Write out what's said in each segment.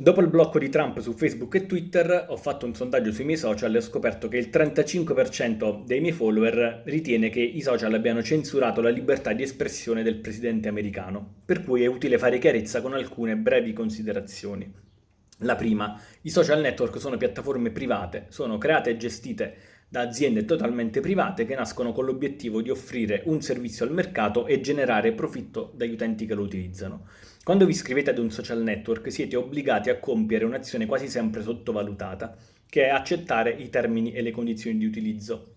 Dopo il blocco di Trump su Facebook e Twitter ho fatto un sondaggio sui miei social e ho scoperto che il 35% dei miei follower ritiene che i social abbiano censurato la libertà di espressione del presidente americano, per cui è utile fare chiarezza con alcune brevi considerazioni. La prima, i social network sono piattaforme private, sono create e gestite da aziende totalmente private che nascono con l'obiettivo di offrire un servizio al mercato e generare profitto dagli utenti che lo utilizzano. Quando vi iscrivete ad un social network siete obbligati a compiere un'azione quasi sempre sottovalutata, che è accettare i termini e le condizioni di utilizzo.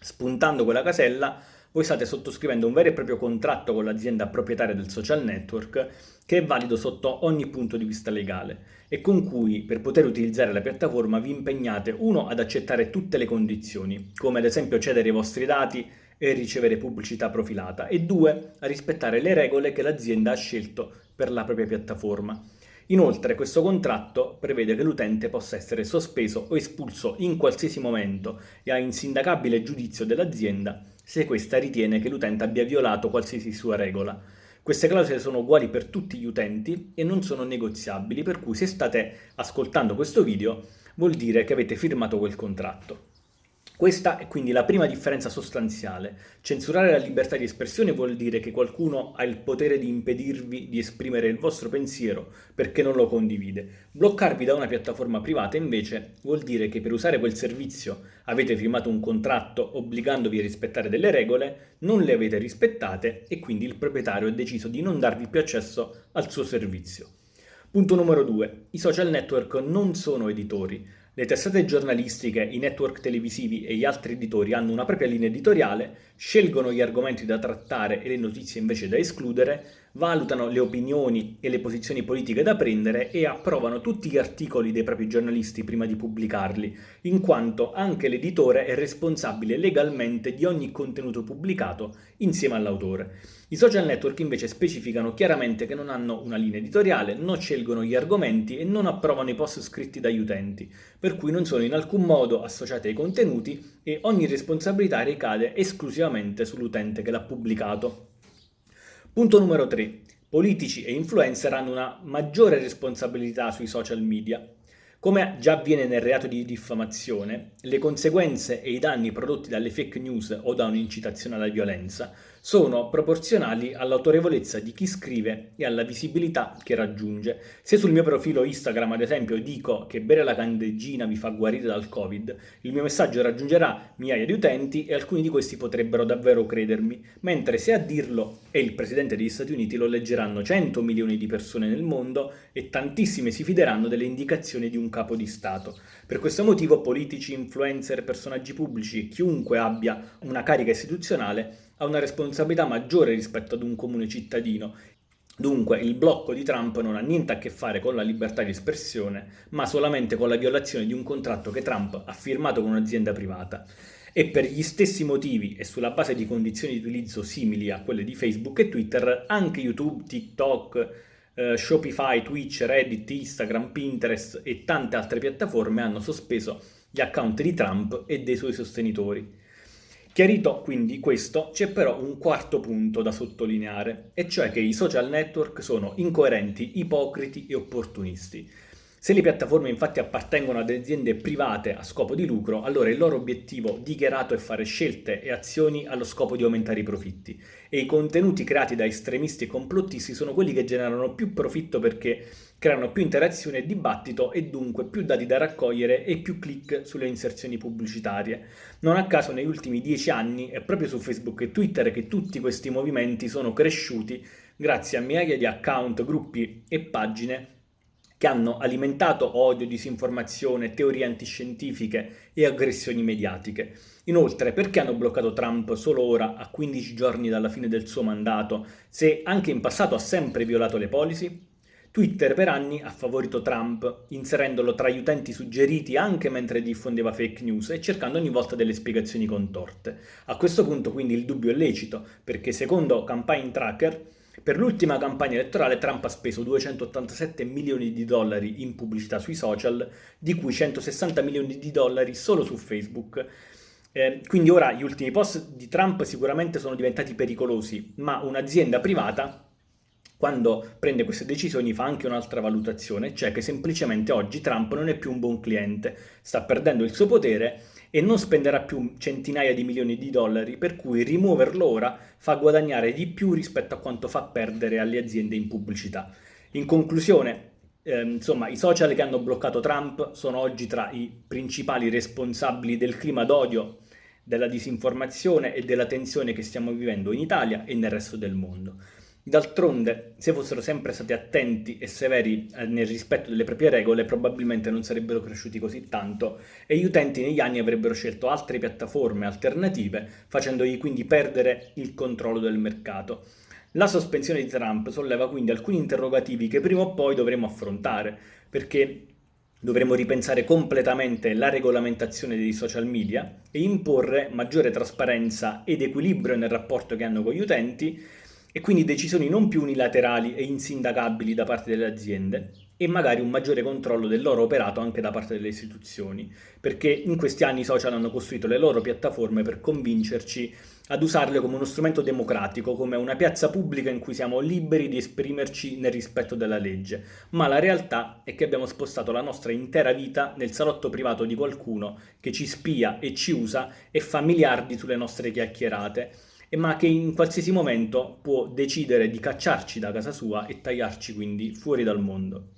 Spuntando quella casella, voi state sottoscrivendo un vero e proprio contratto con l'azienda proprietaria del social network che è valido sotto ogni punto di vista legale e con cui per poter utilizzare la piattaforma vi impegnate uno ad accettare tutte le condizioni, come ad esempio cedere i vostri dati e ricevere pubblicità profilata e due a rispettare le regole che l'azienda ha scelto per la propria piattaforma. Inoltre questo contratto prevede che l'utente possa essere sospeso o espulso in qualsiasi momento e a insindacabile giudizio dell'azienda se questa ritiene che l'utente abbia violato qualsiasi sua regola. Queste clausole sono uguali per tutti gli utenti e non sono negoziabili, per cui se state ascoltando questo video vuol dire che avete firmato quel contratto. Questa è quindi la prima differenza sostanziale. Censurare la libertà di espressione vuol dire che qualcuno ha il potere di impedirvi di esprimere il vostro pensiero perché non lo condivide. Bloccarvi da una piattaforma privata invece vuol dire che per usare quel servizio avete firmato un contratto obbligandovi a rispettare delle regole, non le avete rispettate e quindi il proprietario ha deciso di non darvi più accesso al suo servizio. Punto numero 2. I social network non sono editori. Le testate giornalistiche, i network televisivi e gli altri editori hanno una propria linea editoriale, scelgono gli argomenti da trattare e le notizie invece da escludere, valutano le opinioni e le posizioni politiche da prendere e approvano tutti gli articoli dei propri giornalisti prima di pubblicarli, in quanto anche l'editore è responsabile legalmente di ogni contenuto pubblicato insieme all'autore. I social network invece specificano chiaramente che non hanno una linea editoriale, non scelgono gli argomenti e non approvano i post scritti dagli utenti, per cui non sono in alcun modo associati ai contenuti e ogni responsabilità ricade esclusivamente sull'utente che l'ha pubblicato. Punto numero 3. Politici e influencer hanno una maggiore responsabilità sui social media. Come già avviene nel reato di diffamazione, le conseguenze e i danni prodotti dalle fake news o da un'incitazione alla violenza sono proporzionali all'autorevolezza di chi scrive e alla visibilità che raggiunge. Se sul mio profilo Instagram, ad esempio, dico che bere la candeggina vi fa guarire dal Covid, il mio messaggio raggiungerà migliaia di utenti e alcuni di questi potrebbero davvero credermi, mentre se a dirlo è il Presidente degli Stati Uniti lo leggeranno 100 milioni di persone nel mondo e tantissime si fideranno delle indicazioni di un capo di Stato. Per questo motivo politici, influencer, personaggi pubblici, chiunque abbia una carica istituzionale ha una responsabilità maggiore rispetto ad un comune cittadino. Dunque il blocco di Trump non ha niente a che fare con la libertà di espressione, ma solamente con la violazione di un contratto che Trump ha firmato con un'azienda privata. E per gli stessi motivi e sulla base di condizioni di utilizzo simili a quelle di Facebook e Twitter, anche YouTube, TikTok, eh, Shopify, Twitch, Reddit, Instagram, Pinterest e tante altre piattaforme hanno sospeso gli account di Trump e dei suoi sostenitori. Chiarito quindi questo, c'è però un quarto punto da sottolineare, e cioè che i social network sono incoerenti, ipocriti e opportunisti. Se le piattaforme infatti appartengono ad aziende private a scopo di lucro, allora il loro obiettivo dichiarato è fare scelte e azioni allo scopo di aumentare i profitti e i contenuti creati da estremisti e complottisti sono quelli che generano più profitto perché creano più interazione e dibattito e dunque più dati da raccogliere e più click sulle inserzioni pubblicitarie. Non a caso negli ultimi dieci anni è proprio su Facebook e Twitter che tutti questi movimenti sono cresciuti grazie a migliaia di account, gruppi e pagine che hanno alimentato odio, disinformazione, teorie antiscientifiche e aggressioni mediatiche. Inoltre, perché hanno bloccato Trump solo ora, a 15 giorni dalla fine del suo mandato, se anche in passato ha sempre violato le policy? Twitter per anni ha favorito Trump, inserendolo tra gli utenti suggeriti anche mentre diffondeva fake news e cercando ogni volta delle spiegazioni contorte. A questo punto quindi il dubbio è lecito, perché secondo Campaign Tracker per l'ultima campagna elettorale Trump ha speso 287 milioni di dollari in pubblicità sui social, di cui 160 milioni di dollari solo su Facebook. Eh, quindi ora gli ultimi post di Trump sicuramente sono diventati pericolosi, ma un'azienda privata quando prende queste decisioni fa anche un'altra valutazione, cioè che semplicemente oggi Trump non è più un buon cliente, sta perdendo il suo potere e non spenderà più centinaia di milioni di dollari, per cui rimuoverlo ora fa guadagnare di più rispetto a quanto fa perdere alle aziende in pubblicità. In conclusione, eh, insomma, i social che hanno bloccato Trump sono oggi tra i principali responsabili del clima d'odio, della disinformazione e della tensione che stiamo vivendo in Italia e nel resto del mondo. D'altronde, se fossero sempre stati attenti e severi eh, nel rispetto delle proprie regole, probabilmente non sarebbero cresciuti così tanto e gli utenti negli anni avrebbero scelto altre piattaforme alternative, facendogli quindi perdere il controllo del mercato. La sospensione di Trump solleva quindi alcuni interrogativi che prima o poi dovremo affrontare, perché dovremo ripensare completamente la regolamentazione dei social media e imporre maggiore trasparenza ed equilibrio nel rapporto che hanno con gli utenti, e quindi decisioni non più unilaterali e insindacabili da parte delle aziende e magari un maggiore controllo del loro operato anche da parte delle istituzioni, perché in questi anni i social hanno costruito le loro piattaforme per convincerci ad usarle come uno strumento democratico, come una piazza pubblica in cui siamo liberi di esprimerci nel rispetto della legge, ma la realtà è che abbiamo spostato la nostra intera vita nel salotto privato di qualcuno che ci spia e ci usa e fa miliardi sulle nostre chiacchierate ma che in qualsiasi momento può decidere di cacciarci da casa sua e tagliarci quindi fuori dal mondo.